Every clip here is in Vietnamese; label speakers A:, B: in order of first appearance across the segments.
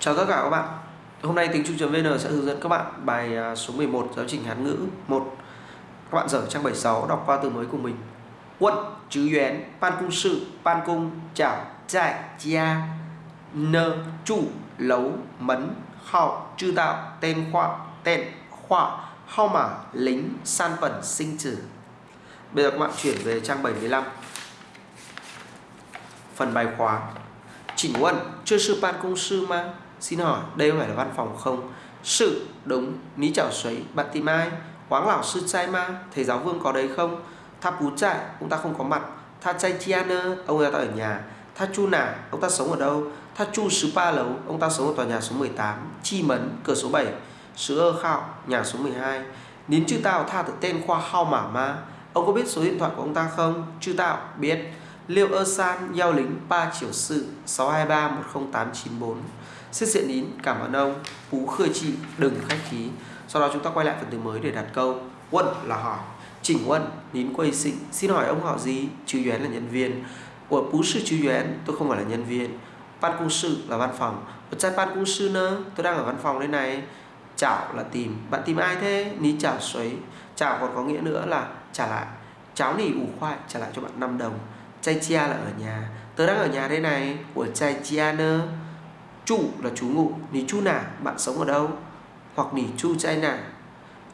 A: Chào tất cả các bạn. Hôm nay Tính Trung.vn sẽ hướng dẫn các bạn bài à, số 11 giáo trình Hán ngữ 1 Các bạn dở trang 76 đọc qua từ mới của mình. Quân, chứ yuán, ban cung sự, ban cung, chảo, trại, gia, nơ, chủ, lấu, mấn, hào, chư tạo, tên khoa, tên, khoa, hao mã, lính, san phần, sinh tử. Bây giờ các bạn chuyển về trang 75 Phần bài khóa. Chỉnh Quân, chưa sư ban công sư mà Xin hỏi, đây có phải là văn phòng không? Sự, đúng, ní chảo xoáy, bạn tìm ai? Quáng lão sư trai ma, thầy giáo vương có đấy không? Tha bú trại, ông ta không có mặt. Tha chay chianer, ông ta ở nhà. Tha chu nả, ông ta sống ở đâu? Tha chu sứ pa lấu, ông ta sống ở tòa nhà số 18. Chi mấn, cửa số 7. Sứ ơ khạo, nhà số 12. Nín chư tạo tha tự tên khoa hao mả ma. Ông có biết số điện thoại của ông ta không? Chư tạo, biết. Liêu ơ san, giao lính, ba triệu sự, 623 10894. Xin diện nín, cảm ơn ông. Phú khơi chị, đừng khách khí. Sau đó chúng ta quay lại phần từ mới để đặt câu. Quân là hỏi. Chỉnh Quân, nín quay sinh. Xin hỏi ông họ gì? Chú Yuán là nhân viên. Của Phú sư chú Yuán, tôi không phải là nhân viên. Ban cung sư là văn phòng. Ở trai ban cung sư nữa, tôi đang ở văn phòng đây này. Chảo là tìm. Bạn tìm ai thế? Ní chảo xoáy. Chảo còn có nghĩa nữa là trả lại. Cháo nỉ ủ khoai trả lại cho bạn 5 đồng. Chai chia là ở nhà. Tớ đang ở nhà đây này. Của chai chia nơ Chủ là chú ngụ, Nì chu nả, bạn sống ở đâu? Hoặc nì chu chai nả,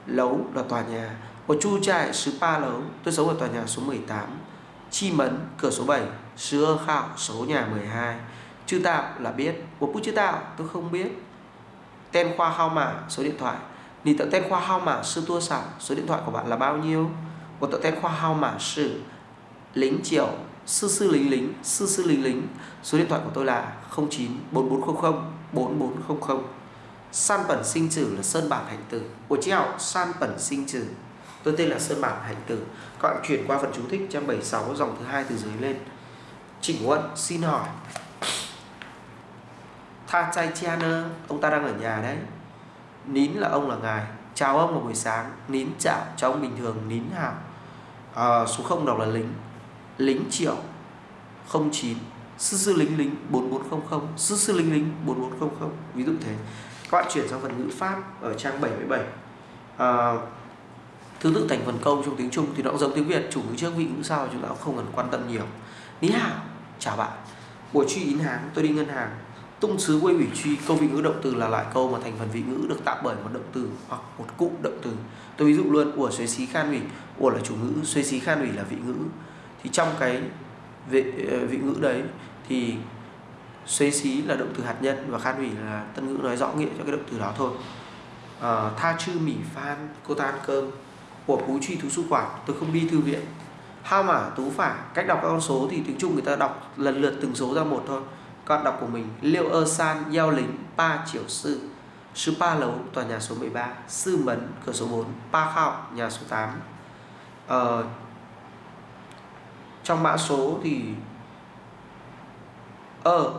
A: lấu là tòa nhà. Của chu chai sứ pa lấu, tôi sống ở tòa nhà số 18. Chi mấn, cửa số 7, sứ ơ khảo, số nhà 12. Chư tạo là biết, của bút chư tạo tôi không biết. Tên khoa hao mã, số điện thoại. Nì tạo tên khoa hao mã sư tua sản số điện thoại của bạn là bao nhiêu? Của tạo tên khoa hao mã sử lính triệu sư sư lính lính sư sư lính lính số điện thoại của tôi là 09 4400 4400 san bẩn sinh trừ là sơn bản hành tử. Của chị học san bẩn sinh trừ. Tôi tên là sơn bản hành tử. Các bạn chuyển qua phần chú thích trang 76 dòng thứ hai từ dưới lên. Chỉnh quân xin hỏi. Tha chai chianer ông ta đang ở nhà đấy. Nín là ông là ngài. Chào ông vào buổi sáng. Nín chào cho ông bình thường nín hào. À, số không đọc là lính lính triệu 09 sư sư lính lính 4400 sư sư lính lính 4400 ví dụ thế. Các bạn chuyển sang phần ngữ pháp ở trang 77 à, ờ, thứ tự thành phần câu trong tiếng Trung thì nó cũng giống tiếng Việt. Chủ ngữ trước vị ngữ sau chúng ta cũng không cần quan tâm nhiều. Ní hảo chào bạn. Buổi truy yến hàng tôi đi ngân hàng. Tung sứ quê ủy truy câu vị ngữ động từ là loại câu mà thành phần vị ngữ được tạo bởi một động từ hoặc một cụm động từ. Tôi ví dụ luôn của xuế xí khan ủy của là chủ ngữ xuế xí khan ủy là vị ngữ thì trong cái vị, ờ, vị ngữ đấy thì xuế xí là động từ hạt nhân và khan ủy là tân ngữ nói rõ nghĩa cho cái động từ đó thôi. À, tha chư mỉ phan cô ta ăn cơm của phú truy thú su quản tôi không đi thư viện. Hao mã tú phả cách đọc các con số thì tiếng trung người ta đọc lần lượt từng số ra một thôi. Con đọc của mình liêu ơ san giao lính pa triệu sư sư pa lấu tòa nhà số 13 sư mấn cửa số 4 pa khao nhà số 8 ờ, trong mã số thì ơ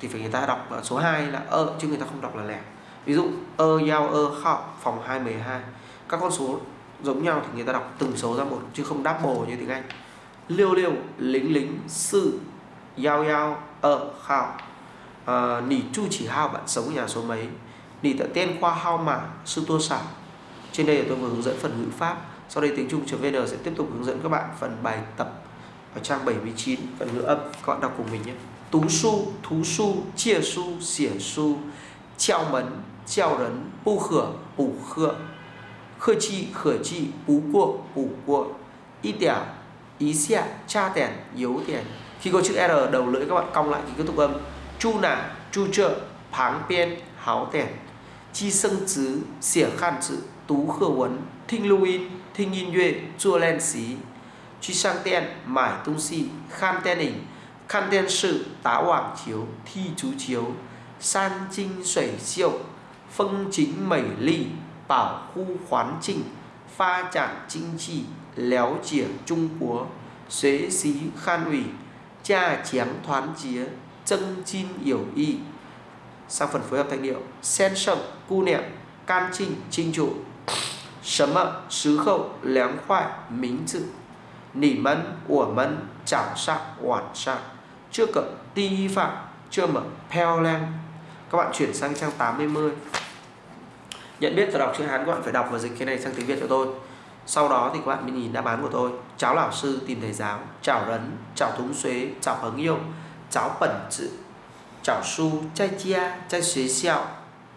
A: thì phải người ta đọc số 2 là ơ chứ người ta không đọc là lẻ. Ví dụ ơ giao ơ khạo phòng 212 các con số giống nhau thì người ta đọc từng số ra một chứ không double như tiếng Anh. Liêu liêu lính lính sự giao giao ơ khạo à, nỉ chu chỉ hao bạn sống ở nhà số mấy? Nỉ tận tên khoa hao mà sư tua sản trên đây là tôi vừa hướng dẫn phần ngữ pháp sau đây tiếng Trung.vn sẽ tiếp tục hướng dẫn các bạn phần bài tập ở trang 79 phần ngữ âm các bạn đọc cùng mình nhé. Tú su thú su chia su xỉa su treo mấn treo rấn bu khửa bù khựa khơi chi khởi chi bú cua, bù cua, y tẻo ý xạ cha tẻn yếu tẻn. Khi có chữ r đầu lưỡi các bạn cong lại thì kết thúc âm. Chu nả chu trợ pháng biên háo tẻn. Chi sân chứ xỉa khan chữ tú khơ huấn, thinh lưu in thinh nhìn duệ, chua len xí truy sang ten mải tung si khan ten hình khan ten sự tá hoàng chiếu thi chú chiếu san trinh sủy siêu phân chính mẩy ly bảo khu khoán trình pha chản chính trị léo chỉa trung quốc xế xí khan ủy cha chém thoán chía chân chin yểu y. Sang phần phối hợp thanh điệu sen sậm, cu niệm can trinh trinh trụ 什么时候凉快名字？你们、我们早上、晚上，这个地方这么漂亮。các các bạn chuyển sang trang 80 nhận biết và đọc chữ Hán các bạn phải đọc và dịch cái này sang tiếng Việt cho tôi sau đó thì các bạn mới nhìn đáp án của tôi cháu lão sư tìm thầy giáo chào rấn chào thúng xuế chào朋友 cháu bẩn chữ chào su trai chia trai xuế xạo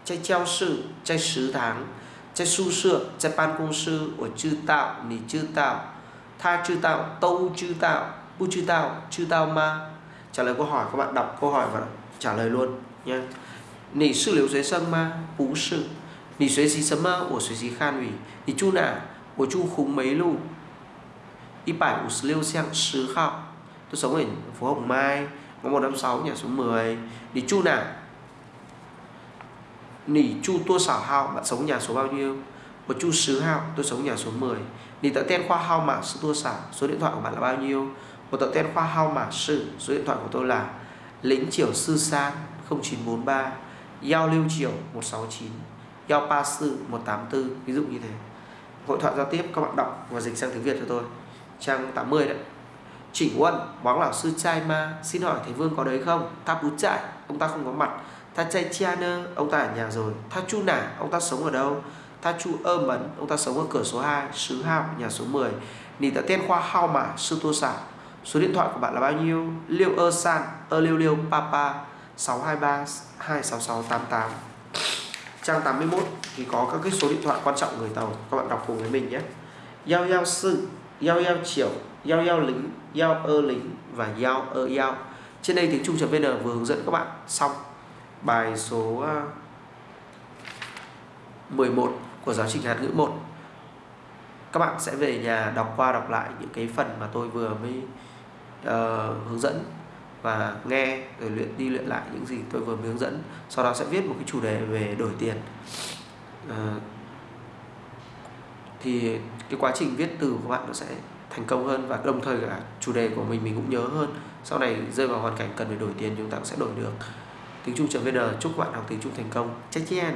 A: trai trao sự trai sứ tháng trai su sửa trai ban công sư của chư tạo nì chư tạo tha chư tạo tâu chư tạo bu chư tạo chư tạo ma trả lời câu hỏi các bạn đọc câu hỏi và trả lời luôn nhé nì sư liễu dưới sân ma bú sự 你学习什么？我学习汉语。你住哪？我住红梅路一百五十六巷十号. Tôi sống ở phố Hồng Mai, ngõ 156 nhà số 10. Nì chu nào? Nỉ chu tua xảo hao, bạn sống nhà số bao nhiêu? Một chu sứ hao, tôi sống nhà số 10. nỉ tạo tên khoa hao mà sư tua xảo, số điện thoại của bạn là bao nhiêu? Một tạo tên khoa hao mà sư, số điện thoại của tôi là lính triều sư san 0943 giao lưu triều 169 giao pa sư 184 ví dụ như thế hội thoại giao tiếp các bạn đọc và dịch sang tiếng Việt cho tôi trang 80 đấy Chỉnh Quân, bóng lão sư trai ma Xin hỏi thầy Vương có đấy không? Ta bú trại, ông ta không có mặt Ta trai chia nơ, ông ta ở nhà rồi. Ta chu nả, ông ta sống ở đâu? Ta chu ơ mấn, ông ta sống ở cửa số 2 Sứ Hào, nhà số 10 Nì tạ tên khoa hao mà, sư tô xảo Số điện thoại của bạn là bao nhiêu? Liêu ơ san, ơ liêu liêu papa 623 26688 trang 81 thì có các cái số điện thoại quan trọng người tàu. Các bạn đọc cùng với mình nhé. Giao giao sự giao giao chiều giao giao lính giao ơ lính và giao ơ giao trên đây tiếng trung vn vừa hướng dẫn các bạn. Xong bài số ờ, 11 của giáo trình Hàn ngữ 1 các bạn sẽ về nhà đọc qua đọc lại những cái phần mà tôi vừa mới uh, hướng dẫn và nghe rồi luyện đi luyện lại những gì tôi vừa mới hướng dẫn. Sau đó sẽ viết một cái chủ đề về đổi tiền. Uh, thì cái quá trình viết từ của bạn nó sẽ thành công hơn và đồng thời cả chủ đề của mình mình cũng nhớ hơn. Sau này rơi vào hoàn cảnh cần phải đổi tiền chúng ta cũng sẽ đổi được tiếng trung vn chúc các bạn học tiếng trung thành công. Chắc chen